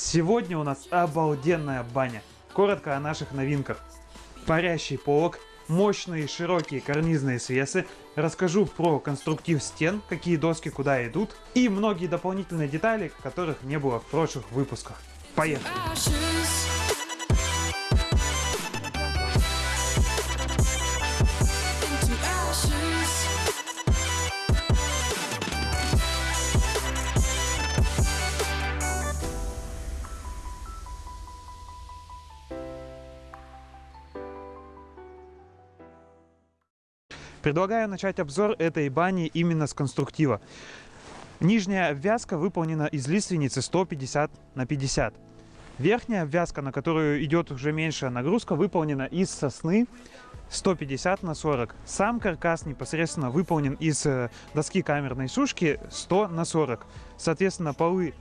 Сегодня у нас обалденная баня. Коротко о наших новинках. Парящий полок, мощные широкие карнизные свесы, расскажу про конструктив стен, какие доски куда идут, и многие дополнительные детали, которых не было в прошлых выпусках. Поехали! Предлагаю начать обзор этой бани именно с конструктива. Нижняя обвязка выполнена из лиственницы 150 на 50. Верхняя обвязка, на которую идет уже меньшая нагрузка, выполнена из сосны 150 на 40. Сам каркас непосредственно выполнен из э, доски камерной сушки 100 на 40. Соответственно, полы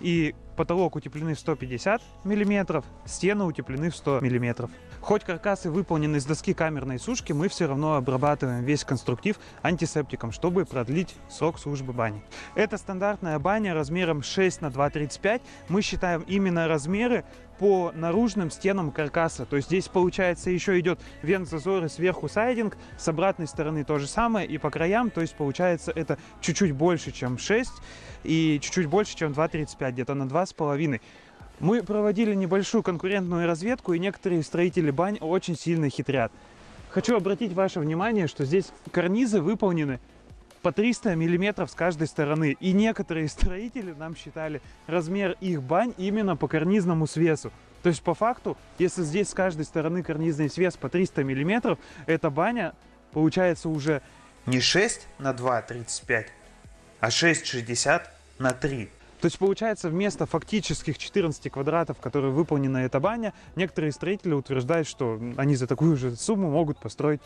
и потолок утеплены в 150 миллиметров, стены утеплены в 100 миллиметров. Хоть каркасы выполнены из доски камерной сушки, мы все равно обрабатываем весь конструктив антисептиком, чтобы продлить срок службы бани. Это стандартная баня размером 6 на 2,35. Мы считаем именно размеры по наружным стенам каркаса. То есть здесь получается еще идет вент зазоры сверху сайдинг, с обратной стороны то же самое и по краям. То есть получается это чуть-чуть больше, чем 6 и чуть-чуть больше, чем 2,35, где-то на 2,5. Мы проводили небольшую конкурентную разведку, и некоторые строители бань очень сильно хитрят. Хочу обратить ваше внимание, что здесь карнизы выполнены по 300 миллиметров с каждой стороны. И некоторые строители нам считали размер их бань именно по карнизному свесу. То есть по факту, если здесь с каждой стороны карнизный свес по 300 миллиметров, эта баня получается уже не 6 на 2,35, а 6,60 на 3. То есть получается вместо фактических 14 квадратов, которые выполнена эта баня, некоторые строители утверждают, что они за такую же сумму могут построить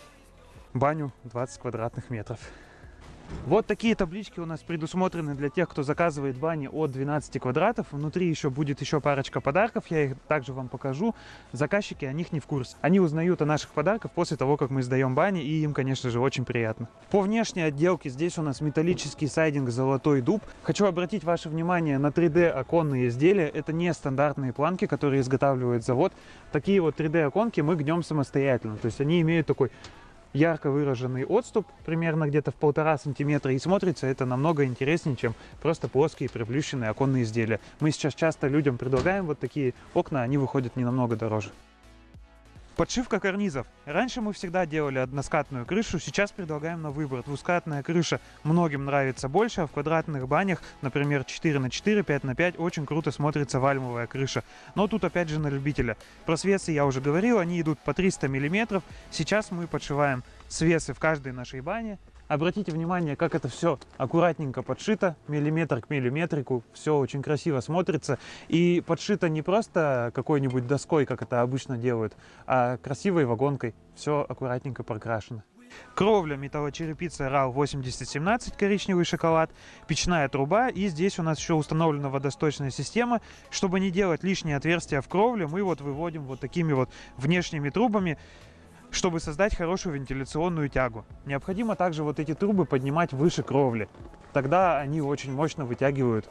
баню 20 квадратных метров. Вот такие таблички у нас предусмотрены для тех, кто заказывает бани от 12 квадратов. Внутри еще будет еще парочка подарков, я их также вам покажу. Заказчики о них не в курсе. Они узнают о наших подарках после того, как мы сдаем бани, и им, конечно же, очень приятно. По внешней отделке здесь у нас металлический сайдинг «Золотой дуб». Хочу обратить ваше внимание на 3D оконные изделия. Это не стандартные планки, которые изготавливает завод. Такие вот 3D оконки мы гнем самостоятельно. То есть они имеют такой ярко выраженный отступ, примерно где-то в полтора сантиметра, и смотрится это намного интереснее, чем просто плоские приплющенные оконные изделия. Мы сейчас часто людям предлагаем вот такие окна, они выходят не намного дороже. Подшивка карнизов. Раньше мы всегда делали односкатную крышу, сейчас предлагаем на выбор. Двускатная крыша многим нравится больше, а в квадратных банях, например, 4 на 4, 5 на 5, очень круто смотрится вальмовая крыша. Но тут опять же на любителя. Про свесы я уже говорил, они идут по 300 миллиметров. Сейчас мы подшиваем свесы в каждой нашей бане. Обратите внимание, как это все аккуратненько подшито, миллиметр к миллиметрику, все очень красиво смотрится. И подшито не просто какой-нибудь доской, как это обычно делают, а красивой вагонкой, все аккуратненько прокрашено. Кровля металлочерепица RAL 8017, коричневый шоколад, печная труба и здесь у нас еще установлена водосточная система. Чтобы не делать лишние отверстия в кровле, мы вот выводим вот такими вот внешними трубами, чтобы создать хорошую вентиляционную тягу. Необходимо также вот эти трубы поднимать выше кровли. Тогда они очень мощно вытягивают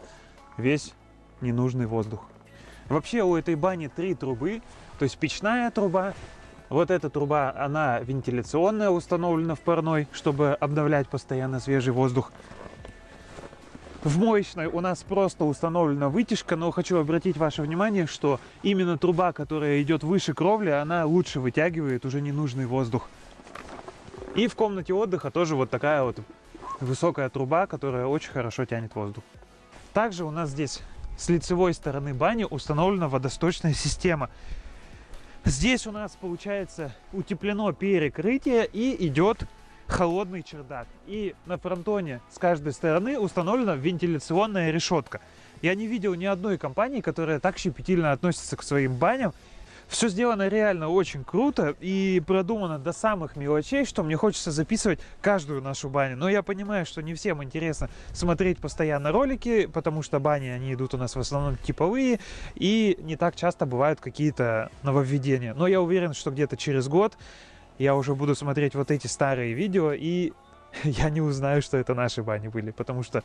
весь ненужный воздух. Вообще у этой бани три трубы, то есть печная труба, вот эта труба, она вентиляционная, установлена в парной, чтобы обновлять постоянно свежий воздух. В моечной у нас просто установлена вытяжка, но хочу обратить ваше внимание, что именно труба, которая идет выше кровли, она лучше вытягивает уже ненужный воздух. И в комнате отдыха тоже вот такая вот высокая труба, которая очень хорошо тянет воздух. Также у нас здесь с лицевой стороны бани установлена водосточная система. Здесь у нас получается утеплено перекрытие и идет холодный чердак. И на фронтоне с каждой стороны установлена вентиляционная решетка. Я не видел ни одной компании, которая так щепетильно относится к своим баням. Все сделано реально очень круто и продумано до самых мелочей, что мне хочется записывать каждую нашу баню. Но я понимаю, что не всем интересно смотреть постоянно ролики, потому что бани, они идут у нас в основном типовые, и не так часто бывают какие-то нововведения. Но я уверен, что где-то через год я уже буду смотреть вот эти старые видео, и я не узнаю, что это наши бани были, потому что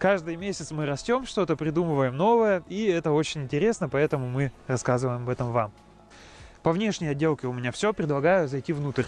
Каждый месяц мы растем, что-то придумываем новое, и это очень интересно, поэтому мы рассказываем об этом вам. По внешней отделке у меня все, предлагаю зайти внутрь.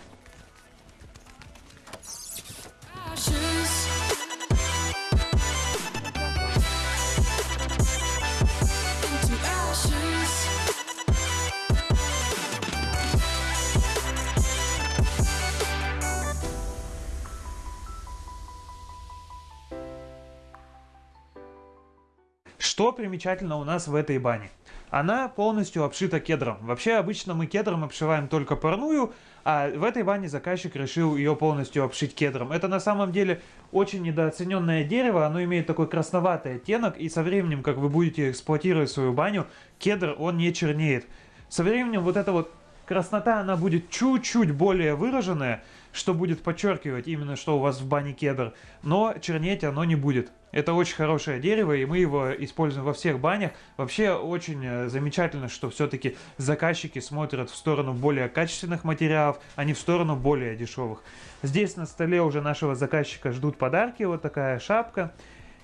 Что примечательно у нас в этой бане? Она полностью обшита кедром. Вообще, обычно мы кедром обшиваем только парную, а в этой бане заказчик решил ее полностью обшить кедром. Это на самом деле очень недооцененное дерево, оно имеет такой красноватый оттенок, и со временем, как вы будете эксплуатировать свою баню, кедр, он не чернеет. Со временем вот эта вот краснота, она будет чуть-чуть более выраженная, что будет подчеркивать именно, что у вас в бане кедр, но чернеть оно не будет. Это очень хорошее дерево, и мы его используем во всех банях. Вообще очень э, замечательно, что все-таки заказчики смотрят в сторону более качественных материалов, а не в сторону более дешевых. Здесь на столе уже нашего заказчика ждут подарки, вот такая шапка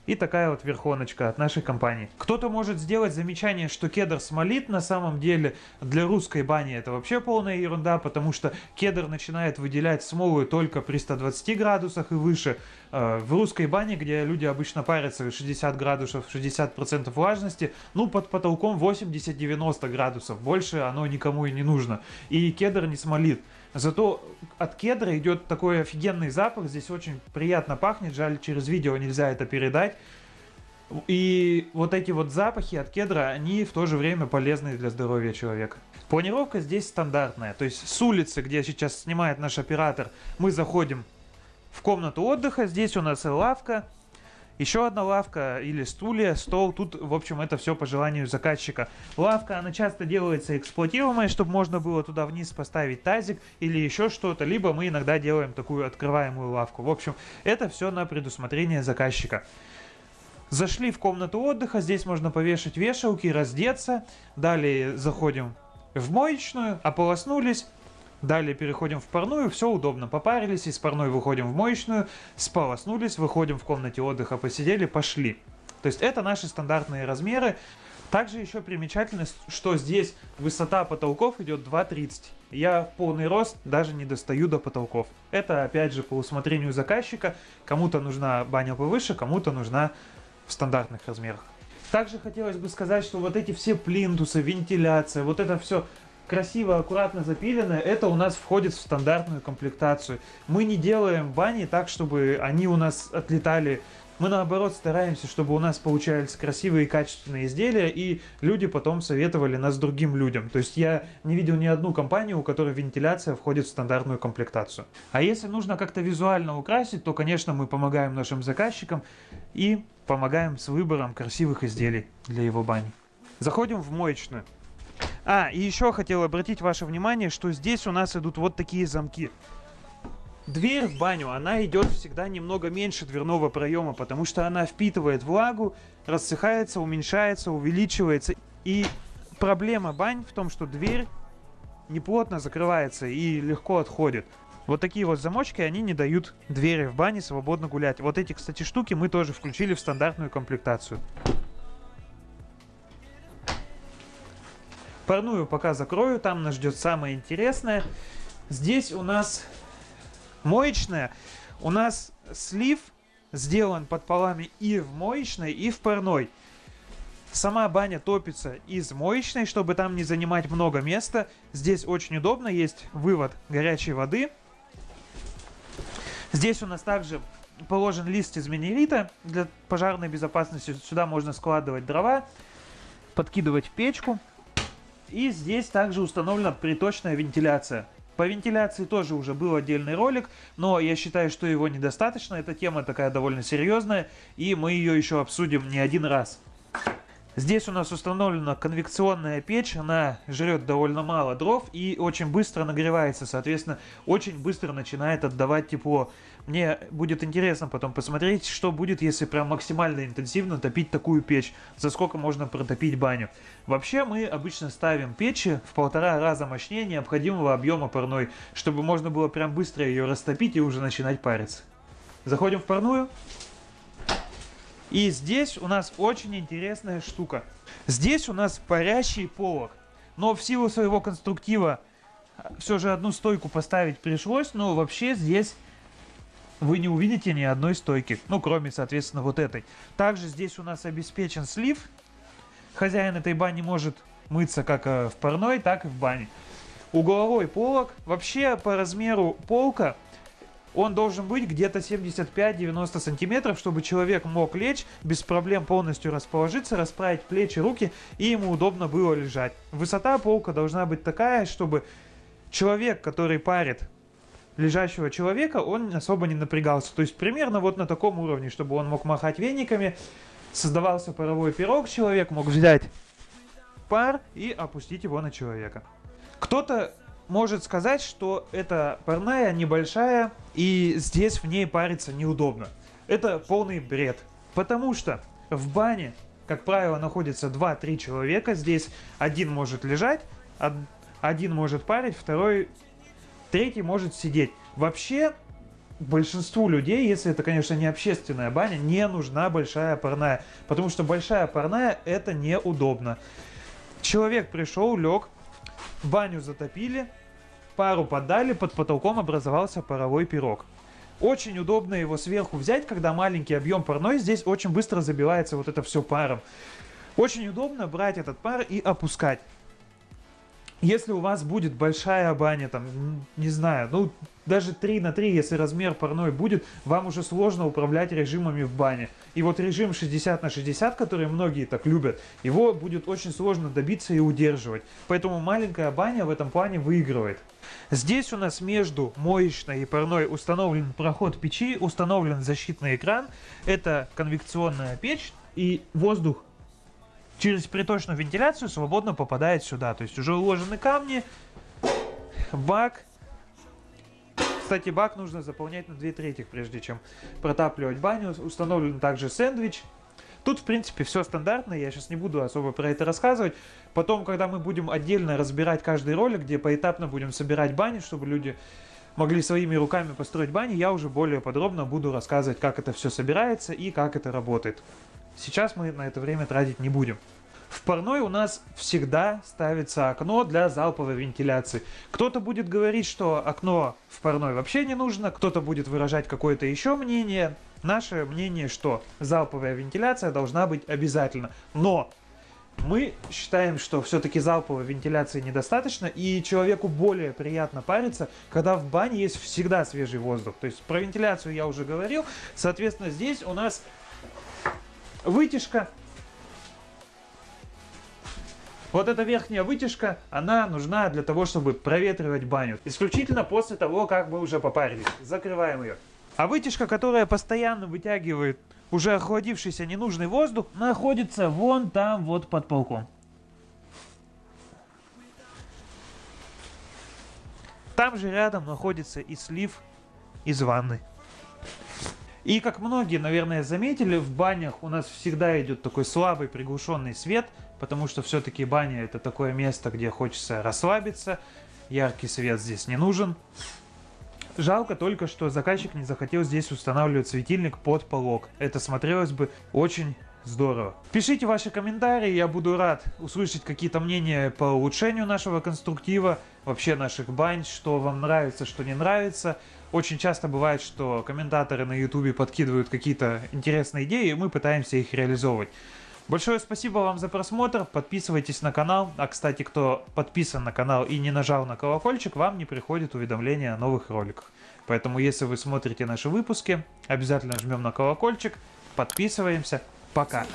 и такая вот верхоночка от нашей компании. Кто-то может сделать замечание, что кедр смолит, на самом деле для русской бани это вообще полная ерунда, потому что кедр начинает выделять смолу только при 120 градусах и выше. Э, В русской бане, где люди обычно парятся 60 градусов, 60% влажности, ну под потолком 80-90 градусов, больше оно никому и не нужно. И кедр не смолит. Зато от кедра идет такой офигенный запах, здесь очень приятно пахнет, жаль, через видео нельзя это передать. И вот эти вот запахи от кедра, они в то же время полезны для здоровья человека. Планировка здесь стандартная, то есть с улицы, где сейчас снимает наш оператор, мы заходим в комнату отдыха, здесь у нас лавка, еще одна лавка или стулья, стол. Тут, в общем, это все по желанию заказчика. Лавка, она часто делается эксплуатируемой, чтобы можно было туда вниз поставить тазик или еще что-то. Либо мы иногда делаем такую открываемую лавку. В общем, это все на предусмотрение заказчика. Зашли в комнату отдыха, здесь можно повешать вешалки, раздеться. Далее заходим в моечную, ополоснулись. Далее переходим в парную, все удобно. Попарились, из парной выходим в моечную, сполоснулись, выходим в комнате отдыха, посидели, пошли. То есть это наши стандартные размеры. Также еще примечательно, что здесь высота потолков идет 2,30. Я в полный рост даже не достаю до потолков. Это опять же по усмотрению заказчика. Кому-то нужна баня повыше, кому-то нужна в стандартных размерах. Также хотелось бы сказать, что вот эти все плинтусы, вентиляция, вот это все красиво, аккуратно запиленное, это у нас входит в стандартную комплектацию. Мы не делаем бани так, чтобы они у нас отлетали. Мы наоборот стараемся, чтобы у нас получались красивые и качественные изделия, и люди потом советовали нас другим людям. То есть я не видел ни одну компанию, у которой вентиляция входит в стандартную комплектацию. А если нужно как-то визуально украсить, то, конечно, мы помогаем нашим заказчикам и помогаем с выбором красивых изделий для его бани. Заходим в моечную. А, и еще хотел обратить ваше внимание, что здесь у нас идут вот такие замки. Дверь в баню, она идет всегда немного меньше дверного проема, потому что она впитывает влагу, рассыхается, уменьшается, увеличивается. И проблема бань в том, что дверь неплотно закрывается и легко отходит. Вот такие вот замочки, они не дают двери в бане свободно гулять. Вот эти, кстати, штуки мы тоже включили в стандартную комплектацию. Парную пока закрою, там нас ждет самое интересное. Здесь у нас моечная. У нас слив сделан под полами и в моечной, и в парной. Сама баня топится из моечной, чтобы там не занимать много места. Здесь очень удобно, есть вывод горячей воды. Здесь у нас также положен лист из минерита для пожарной безопасности. Сюда можно складывать дрова, подкидывать в печку. И здесь также установлена приточная вентиляция. По вентиляции тоже уже был отдельный ролик, но я считаю, что его недостаточно. Эта тема такая довольно серьезная, и мы ее еще обсудим не один раз. Здесь у нас установлена конвекционная печь, она жрет довольно мало дров и очень быстро нагревается, соответственно, очень быстро начинает отдавать тепло. Мне будет интересно потом посмотреть, что будет, если прям максимально интенсивно топить такую печь, за сколько можно протопить баню. Вообще мы обычно ставим печи в полтора раза мощнее необходимого объема парной, чтобы можно было прям быстро ее растопить и уже начинать париться. Заходим в парную. И здесь у нас очень интересная штука. Здесь у нас парящий полок. Но в силу своего конструктива все же одну стойку поставить пришлось, но вообще здесь вы не увидите ни одной стойки. Ну, кроме, соответственно, вот этой. Также здесь у нас обеспечен слив. Хозяин этой бани может мыться как э, в парной, так и в бане. Угловой полок. Вообще, по размеру полка он должен быть где-то 75-90 сантиметров, чтобы человек мог лечь, без проблем полностью расположиться, расправить плечи, руки, и ему удобно было лежать. Высота полка должна быть такая, чтобы человек, который парит лежащего человека, он особо не напрягался. То есть примерно вот на таком уровне, чтобы он мог махать вениками, создавался паровой пирог, человек мог взять пар и опустить его на человека. Кто-то может сказать, что эта парная небольшая, и здесь в ней париться неудобно. Это полный бред. Потому что в бане, как правило, находится 2-3 человека. Здесь один может лежать, од- один может парить, второй, третий может сидеть. Вообще, большинству людей, если это, конечно, не общественная баня, не нужна большая парная. Потому что большая парная это неудобно. Человек пришел, лег, баню затопили, пару подали, под потолком образовался паровой пирог. Очень удобно его сверху взять, когда маленький объем парной, здесь очень быстро забивается вот это все паром. Очень удобно брать этот пар и опускать. Если у вас будет большая баня, там, не знаю, ну, даже 3 на 3, если размер парной будет, вам уже сложно управлять режимами в бане. И вот режим 60 на 60, который многие так любят, его будет очень сложно добиться и удерживать. Поэтому маленькая баня в этом плане выигрывает. Здесь у нас между моечной и парной установлен проход печи, установлен защитный экран. Это конвекционная печь и воздух через приточную вентиляцию свободно попадает сюда. То есть уже уложены камни, бак. Кстати, бак нужно заполнять на 2 трети, прежде чем протапливать баню. Установлен также сэндвич. Тут, в принципе, все стандартно, я сейчас не буду особо про это рассказывать. Потом, когда мы будем отдельно разбирать каждый ролик, где поэтапно будем собирать бани, чтобы люди могли своими руками построить бани, я уже более подробно буду рассказывать, как это все собирается и как это работает. Сейчас мы на это время тратить не будем. В парной у нас всегда ставится окно для залповой вентиляции. Кто-то будет говорить, что окно в парной вообще не нужно, кто-то будет выражать какое-то еще мнение. Наше мнение, что залповая вентиляция должна быть обязательно. Но мы считаем, что все-таки залповой вентиляции недостаточно, и человеку более приятно париться, когда в бане есть всегда свежий воздух. То есть про вентиляцию я уже говорил. Соответственно, здесь у нас вытяжка. Вот эта верхняя вытяжка, она нужна для того, чтобы проветривать баню. Исключительно после того, как мы уже попарились. Закрываем ее. А вытяжка, которая постоянно вытягивает уже охладившийся ненужный воздух, находится вон там вот под полком. Там же рядом находится и слив из ванны. И как многие, наверное, заметили, в банях у нас всегда идет такой слабый приглушенный свет, потому что все-таки баня это такое место, где хочется расслабиться, яркий свет здесь не нужен. Жалко только, что заказчик не захотел здесь устанавливать светильник под полок. Это смотрелось бы очень здорово. Пишите ваши комментарии, я буду рад услышать какие-то мнения по улучшению нашего конструктива, вообще наших бань, что вам нравится, что не нравится. Очень часто бывает, что комментаторы на ютубе подкидывают какие-то интересные идеи, и мы пытаемся их реализовывать. Большое спасибо вам за просмотр, подписывайтесь на канал. А кстати, кто подписан на канал и не нажал на колокольчик, вам не приходит уведомления о новых роликах. Поэтому, если вы смотрите наши выпуски, обязательно жмем на колокольчик, подписываемся. Пока!